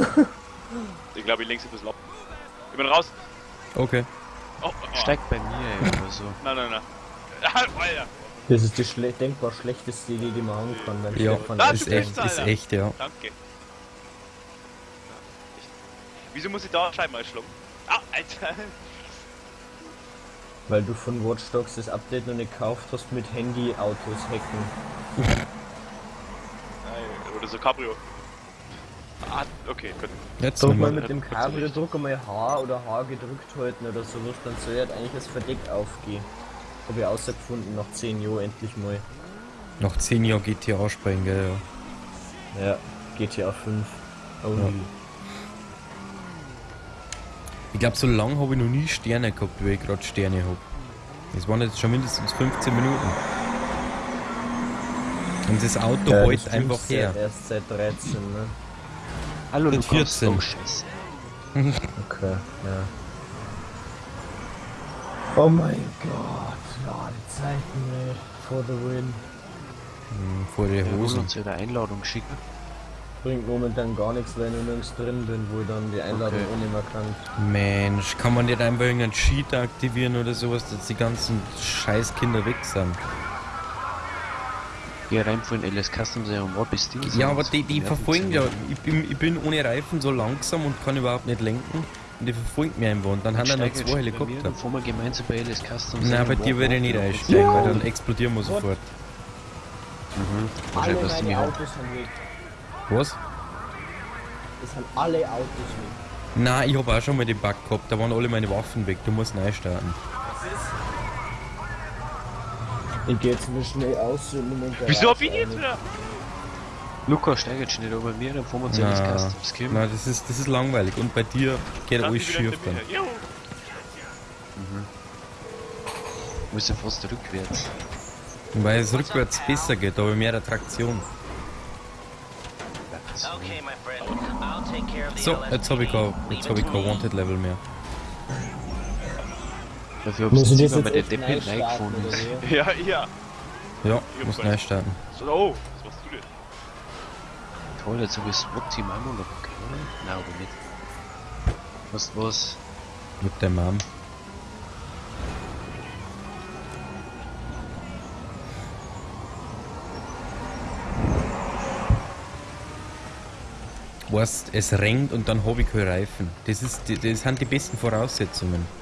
ich glaube, ich lenke ein bisschen ab. Ich bin raus. Okay. Oh, oh. Steigt bei mir ey, oder so. Nein, nein, nein. Alter. Das ist die schle denkbar schlechteste Idee, die man haben kann, weil Ja, Stefan Da, ist du echt, ist echt, ja. Danke. Wieso muss ich da Scheiben einschlagen? Ah, Alter. Weil du von Watch Dogs das Update noch nicht gekauft hast mit Handy-Autos hacken. Nein, Oder so Cabrio. Ah, okay, gut. Jetzt mal nochmal. mit dem Cabrio drück mal H oder H gedrückt halten oder sowas, dann soll halt eigentlich das Verdeck aufgehen. Hab ich außergefunden nach 10 Jahren endlich mal. Noch 10 Jahre GTA springen, gell, ja. Ja, GTA 5. Only. Ich glaube, so lange habe ich noch nie Sterne gehabt, wie ich gerade Sterne habe. Das waren jetzt schon mindestens 15 Minuten. Und das Auto Ja, das einfach ja her. Erst seit 13, ne? Hallo, Mit du kommst 14. Oh, scheiße. Okay, ja. Oh mein Gott, Ladezeiten, ey. For the win. Hm, Vor der Wir Hose. uns ja eine Einladung schicken. Bringt momentan gar nichts, weil ich nirgends drin bin, wo ich dann die Einladung Okay. auch nicht mehr kann. Mensch, kann man nicht einfach irgendeinen Cheat aktivieren oder sowas, dass die ganzen Scheißkinder weg sind? Geh rein von LS Customs und wo bist du? Ja, aber die, die verfolgen ja. Ich bin, ich bin ohne Reifen so langsam und kann überhaupt nicht lenken. Und die verfolgen mich einfach und dann haben da noch zwei Helikopter. Dann fahren wir gemeinsam bei LS Customs. Nein, bei dir würde ich nicht einsteigen, weil dann explodieren wir sofort. Mhm. Wahrscheinlich was du mir Autos sind weg. Was? Es sind alle Autos weg. Nein, ich habe auch schon mal den Bug gehabt, da waren alle meine Waffen weg, du musst neu starten. Ich geh jetzt mal schnell aus und Wieso hab ich jetzt wieder? Lukas, steig jetzt schnell über mir, dann fahren wir zu LS Na, Customs. Kim. Nein, das ist, das ist langweilig und bei dir geht alles schief dann. Jo. Wir müssen fast rückwärts. Weil es rückwärts besser geht, aber mehr Attraktion. Okay, my friend. I'll take care of the So, jetzt habe ich kein, jetzt hab ich kein Wanted Level mehr. Dafür hab Muss ich ich jetzt jetzt der Deppel neu oder wie? Ja, ja. Ja, muss neu starten. So, oh, was machst du denn? Toll, jetzt habe ich das SWAT-Team auch noch okay. Nein, aber nicht. Was, was? Mit der Mom. Weißt, es regnet und dann habe ich keine Reifen. Das, ist, das sind die besten Voraussetzungen.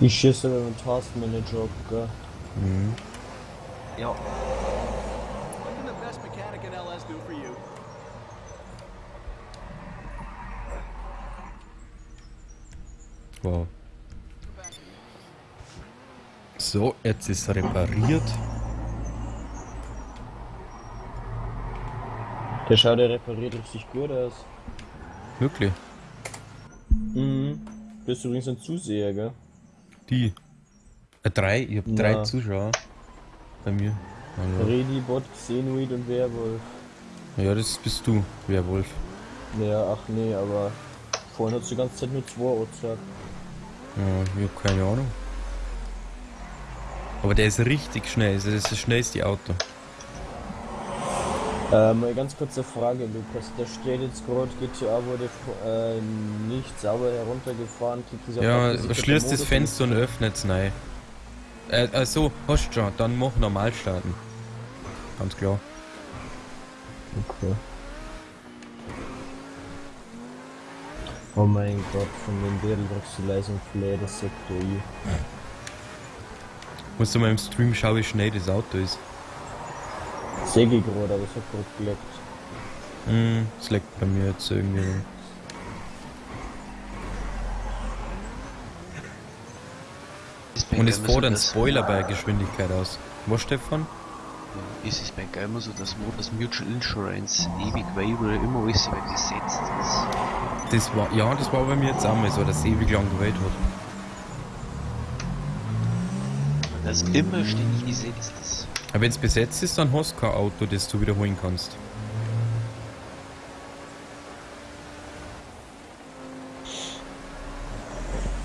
Ich schieße aber mit Taskmanager ab, gell? Mhm. Ja. What can the best mechanic in LS do for you? Wow. So, jetzt ist repariert. Der schaut ja repariert richtig gut aus. Wirklich. Mhm. Bist übrigens ein Zuseher, gell? Die. Äh, drei, ich habe drei. Zuschauer. Bei mir. Ja, Redi, Bot, Xenoid und Werwolf. ja, das bist du, Werwolf. Ja, ach nee, aber vorhin hat die ganze Zeit nur zwei gesagt. Ja, ich hab keine Ahnung. Aber der ist richtig schnell, das ist das schnellste Auto. Ähm, eine ganz kurze Frage, Lukas. Da steht jetzt gerade, GTA wurde äh, nicht sauber heruntergefahren. Ja, schließt das Fenster und nicht? öffnet's nein. Äh, also, hast schon, dann mach normal starten. Ganz klar. Okay. Oh mein Gott, von den Dädel drückst du leise und Flair, das Sektor I. Musst du mal im Stream schauen, wie schnell das Auto ist. Säge ich gerade, aber es hat gerade geleckt. Hm, das leckt bei mir jetzt irgendwie. Ist Und es fordert einen Spoiler bei Geschwindigkeit aus. Was, Stefan? Ja, Ist es bei immer so, dass Motors Mutual Insurance ewig Waiver immer alles übergesetzt ist. Das war, ja, das war bei mir jetzt auch mal so, dass es ewig lang gewählt hat. Das immer ständig gesetzt ist. Aber wenn es besetzt ist, dann hast du kein Auto, das du wiederholen kannst.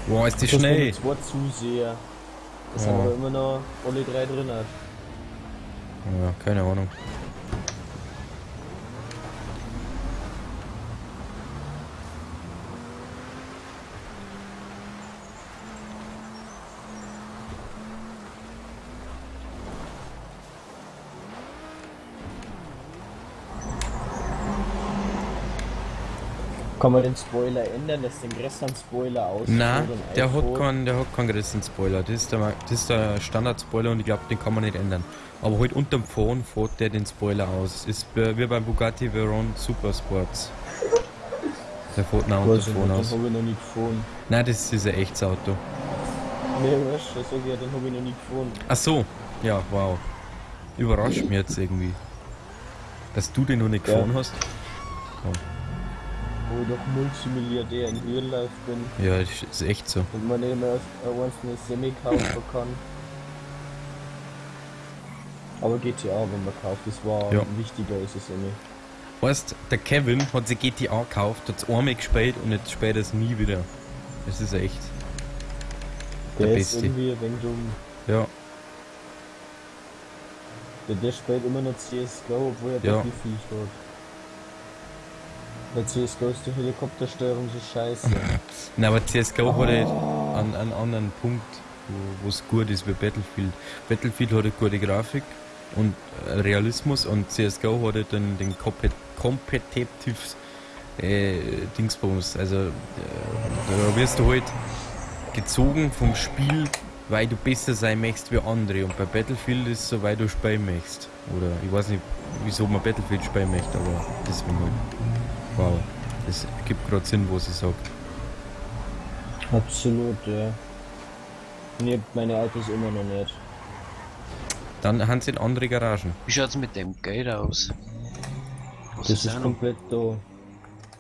Wow, ist die Das schnell. nur zwei Zuseher. Das sind Ja. aber immer noch alle drei drin. Ja, keine Ahnung. Kann man den Spoiler ändern, dass den größeren Spoiler aus Nein, der hat keinen, der hat keinen größeren Spoiler. Das ist der, das ist der Standard-Spoiler und ich glaube, den kann man nicht ändern. Aber halt unterm Phone fährt der den Spoiler aus. Ist äh, wie beim Bugatti Veyron Super Sports. Der fährt nach unterm ich Phone aus. den habe ich noch nie gefahren. Nein, das ist ein echtes Auto. Nee, weißt du, sag ich ja, den habe ich noch nie gefahren. Ach so, ja, wow. Überrascht mich jetzt irgendwie. Dass du den noch nicht Ja. gefahren hast. Wo ich doch Multimilliardär in Real bin Ja, das ist echt so. und man eben erst once eine Semi kaufen kann. Aber GTA, wenn man kauft, das war Ja. wichtiger als eine Semi. Weißt, der Kevin hat sich GTA gekauft, hat es einmal gespielt und jetzt spielt er es nie wieder. Das ist echt. Der Der, ist Beste. irgendwie ein wenig dumm. Ja, Der, der spielt immer noch CSGO, obwohl er Ja. Battlefield hat. Bei CSGO ist die Helikoptersteuerung so scheiße. Na, aber CSGO hat halt einen, einen anderen Punkt, wo es gut ist wie Battlefield. Battlefield hat eine gute Grafik und Realismus und CSGO hat halt den, kompetitiv äh, Dingsbums. Also äh, da wirst du halt gezogen vom Spiel, weil du besser sein möchtest wie andere. Und bei Battlefield ist es so, weil du spielen möchtest. Oder ich weiß nicht, wieso man Battlefield spielen möchte, aber deswegen halt. Wow, das gibt gerade Sinn, was ich sag. Absolut, ja. Hab meine Autos immer noch nicht. Dann haben sie in andere Garagen. Wie schaut's mit dem Geld aus? Was Das ist noch? komplett da.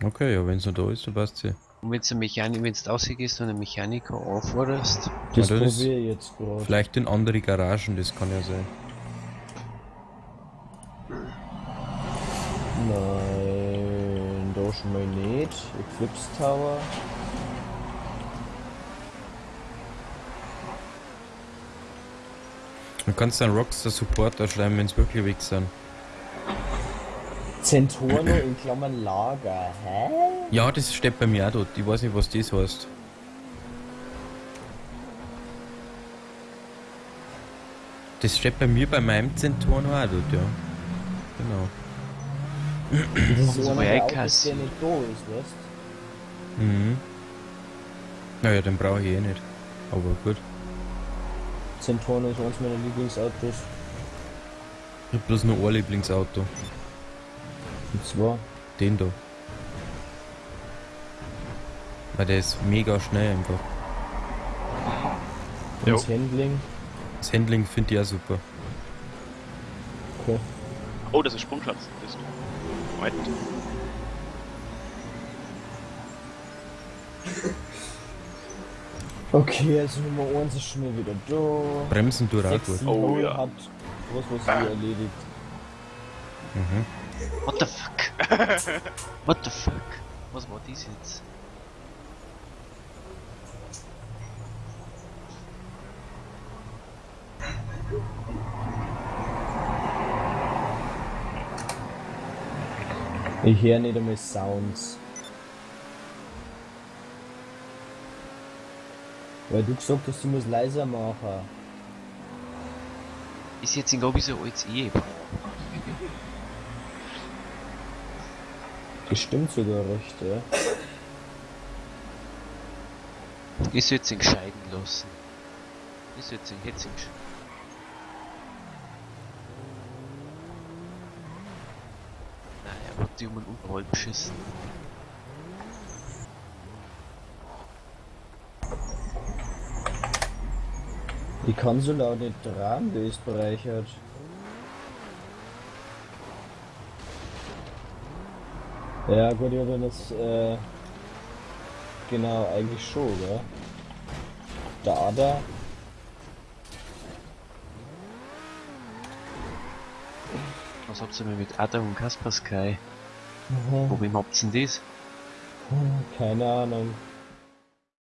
Okay, ja, wenn es noch da ist, dann passt sie. Und wenn du Mechanik, wenn du rausgehst und einen Mechaniker anforderst, Das Ja, das ist- probiere ich jetzt gerade. Vielleicht in andere Garagen, das kann ja sein. Eclipse Tower. Du kannst dann Rockstar Supporter schreiben, wenn es wirklich weg sind. Centorno in Klammern Lager. Hä? Ja, das steht bei mir auch dort. Ich weiß nicht, was das heißt. Das steht bei mir bei meinem Zentoren auch dort, ja. Genau. Das ist So einer wie der Autos, Eikas. der nicht da ist, weißt Mhm. Naja, den brauche ich eh nicht. Aber gut. Centorno ist eines meiner Lieblingsautos. Ich hab bloß nur ein Lieblingsauto. Und zwar Den da. Weil der ist mega schnell einfach. Jo. das Handling. Das Handling finde ich auch super. Okay. Oh, das ist Sprungschanz. Das ist. Moment. Okay, also Nummer 1 ist schon mal wieder da. Bremsen Sexy gut. Oh, ja. hat was, was sie erledigt. Mhm. what the fuck? what the fuck? Was war dies jetzt? Ich höre nicht einmal Sounds. Weil du gesagt hast, du musst leiser machen. Ist jetzt irgendwie so als Ehepaar. Das stimmt sogar recht, ja. Ich sollte ihn gescheiden lassen. Ich sollte ihn jetzt ihn Nein, er hat die so laut nicht tragen, die ist bereichert. Ja gut, ja, wenn das, äh, genau, eigentlich schon, gell? Der Ada, Was habt ihr mit Ada und Kaspersky? mhm, Wo wem habt ihr denn das? keine Ahnung.